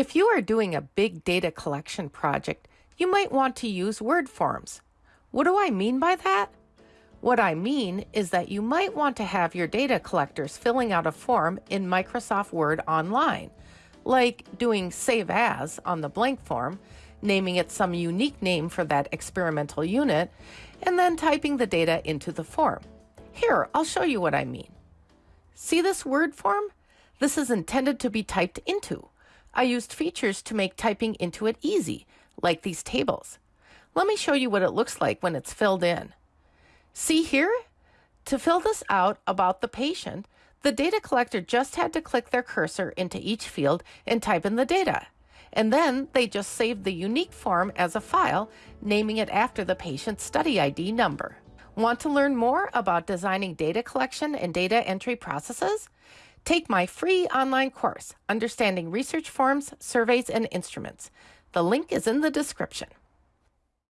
If you are doing a big data collection project, you might want to use Word forms. What do I mean by that? What I mean is that you might want to have your data collectors filling out a form in Microsoft Word online, like doing Save As on the blank form, naming it some unique name for that experimental unit, and then typing the data into the form. Here, I'll show you what I mean. See this Word form? This is intended to be typed into. I used features to make typing into it easy, like these tables. Let me show you what it looks like when it's filled in. See here? To fill this out about the patient, the data collector just had to click their cursor into each field and type in the data. And then they just saved the unique form as a file, naming it after the patient's study ID number. Want to learn more about designing data collection and data entry processes? Take my free online course, Understanding Research Forms, Surveys, and Instruments. The link is in the description.